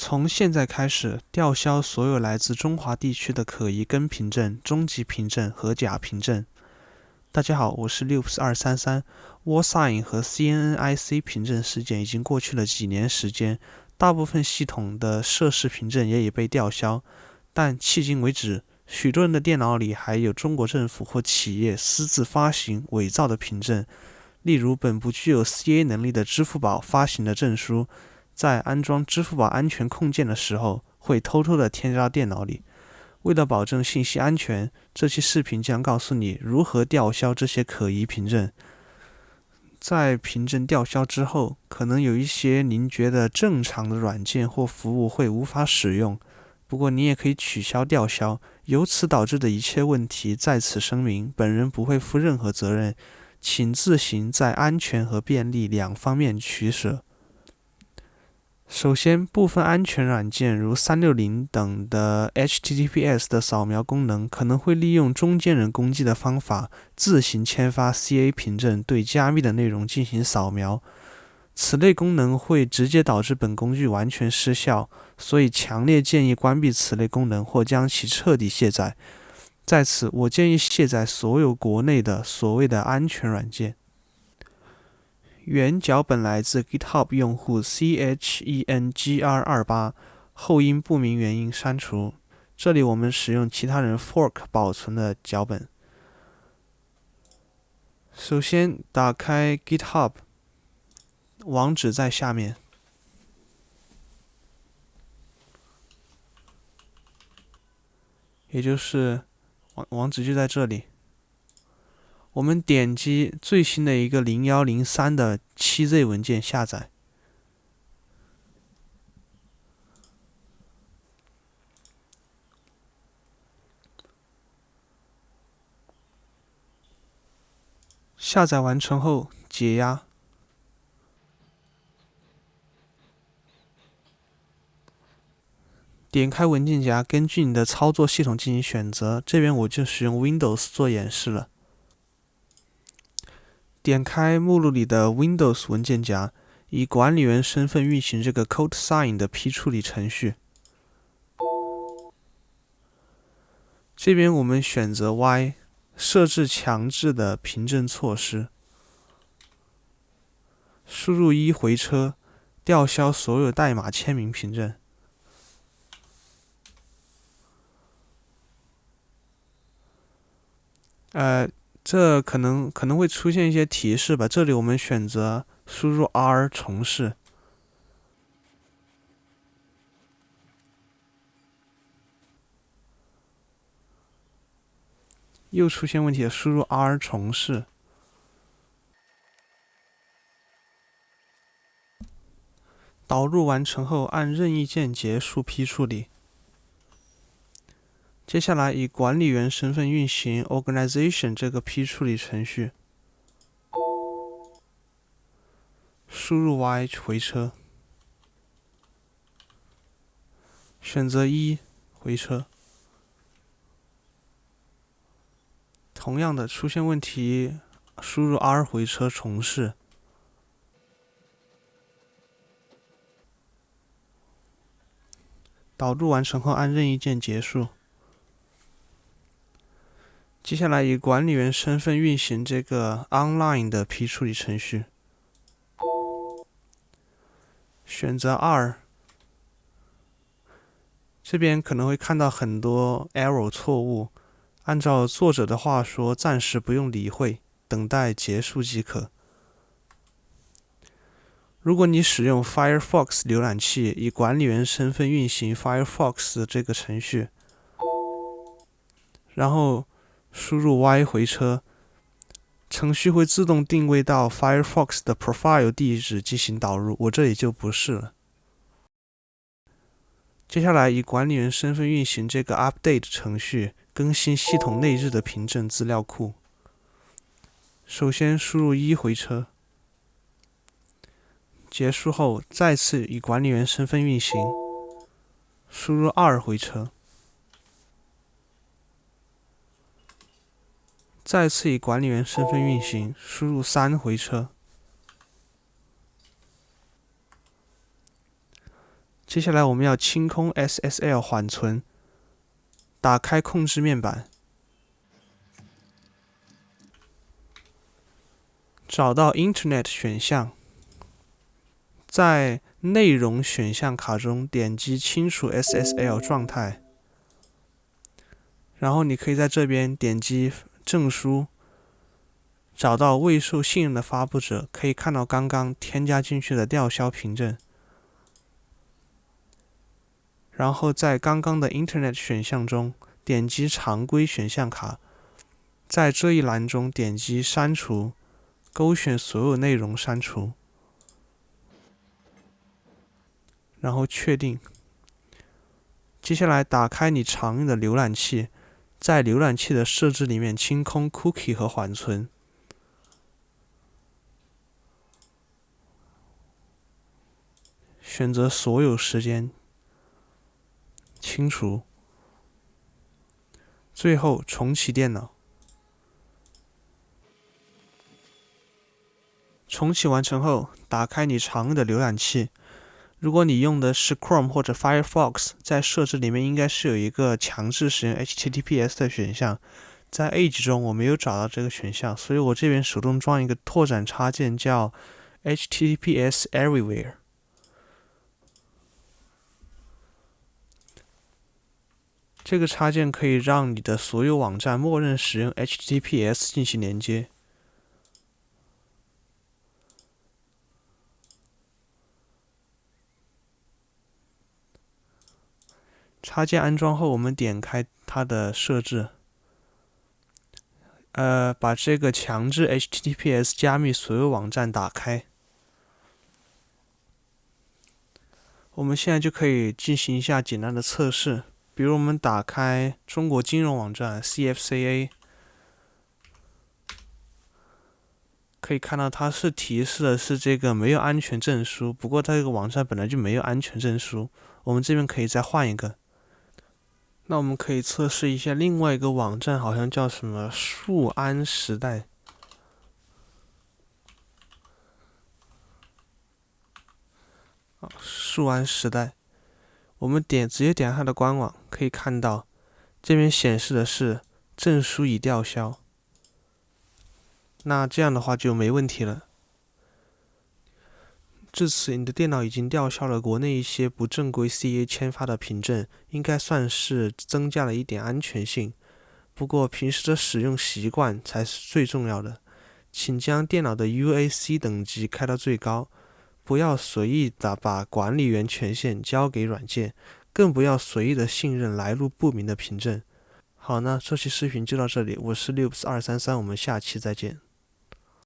从现在开始，吊销所有来自中华地区的可疑根凭证、中级凭证和假凭证。大家好，我是 Loops 二三三。WarSign 和 CNNIC 凭证事件已经过去了几年时间，大部分系统的涉事凭证也已被吊销，但迄今为止，许多人的电脑里还有中国政府或企业私自发行伪造的凭证，例如本不具有 CA 能力的支付宝发行的证书。在安装支付宝安全控件的时候，会偷偷的添加到电脑里。为了保证信息安全，这期视频将告诉你如何吊销这些可疑凭证。在凭证吊销之后，可能有一些您觉得正常的软件或服务会无法使用。不过，你也可以取消吊销。由此导致的一切问题，在此声明，本人不会负任何责任，请自行在安全和便利两方面取舍。首先，部分安全软件如三六零等的 HTTPS 的扫描功能，可能会利用中间人攻击的方法，自行签发 CA 凭证对加密的内容进行扫描。此类功能会直接导致本工具完全失效，所以强烈建议关闭此类功能或将其彻底卸载。在此，我建议卸载所有国内的所谓的安全软件。原脚本来自 GitHub 用户 chengr 二八，后因不明原因删除。这里我们使用其他人 fork 保存的脚本。首先打开 GitHub，网址在下面，也就是网网址就在这里。我们点击最新的一个零幺零三的七 Z 文件下载，下载完成后解压，点开文件夹，根据你的操作系统进行选择。这边我就使用 Windows 做演示了。点开目录里的 Windows 文件夹，以管理员身份运行这个 CodeSign 的批处理程序。这边我们选择 Y，设置强制的凭证措施，输入一回车，吊销所有代码签名凭证。呃。这可能可能会出现一些提示吧。这里我们选择输入 R 重试，又出现问题了。输入 R 重试，导入完成后按任意键结束批处理。接下来以管理员身份运行 Organization 这个批处理程序，输入 Y 回车，选择一回车。同样的出现问题，输入 R 回车重试。导入完成后按任意键结束。接下来以管理员身份运行这个 online 的批处理程序，选择二，这边可能会看到很多 error 错误，按照作者的话说，暂时不用理会，等待结束即可。如果你使用 Firefox 浏览器，以管理员身份运行 Firefox 这个程序，然后。输入 Y 回车，程序会自动定位到 Firefox 的 profile 地址进行导入。我这里就不是了。接下来以管理员身份运行这个 update 程序，更新系统内置的凭证资料库。首先输入一回车，结束后再次以管理员身份运行，输入二回车。再次以管理员身份运行，输入三回车。接下来我们要清空 SSL 缓存，打开控制面板，找到 Internet 选项，在内容选项卡中点击清除 SSL 状态，然后你可以在这边点击证书，找到未受信任的发布者，可以看到刚刚添加进去的吊销凭证。然后在刚刚的 Internet 选项中点击常规选项卡，在这一栏中点击删除，勾选所有内容删除，然后确定。接下来打开你常用的浏览器，在浏览器的设置里面清空 Cookie 和缓存，选择所有时间。清除，最后重启电脑。重启完成后，打开你常用的浏览器。如果你用的是 Chrome 或者 Firefox，在设置里面应该是有一个强制使用 HTTPS 的选项。在 Edge 中我没有找到这个选项，所以我这边手动装一个拓展插件，叫 HTTPS Everywhere。这个插件可以让你的所有网站默认使用 HTTPS 进行连接。插件安装后，我们点开它的设置，呃，把这个强制 HTTPS 加密所有网站打开。我们现在就可以进行一下简单的测试。比如我们打开中国金融网站 CFCA，可以看到它是提示的是这个没有安全证书，不过它这个网站本来就没有安全证书。我们这边可以再换一个。那我们可以测试一下另外一个网站，好像叫什么数安时代。啊，数安时代。我们点直接点它的官网，可以看到这边显示的是证书已吊销。那这样的话就没问题了。至此，你的电脑已经吊销了国内一些不正规 CA 签发的凭证，应该算是增加了一点安全性。不过，平时的使用习惯才是最重要的，请将电脑的 UAC 等级开到最高。不要随意的把管理员权限交给软件，更不要随意的信任来路不明的凭证。好，那这期视频就到这里，我是 Loops 二三三，我们下期再见。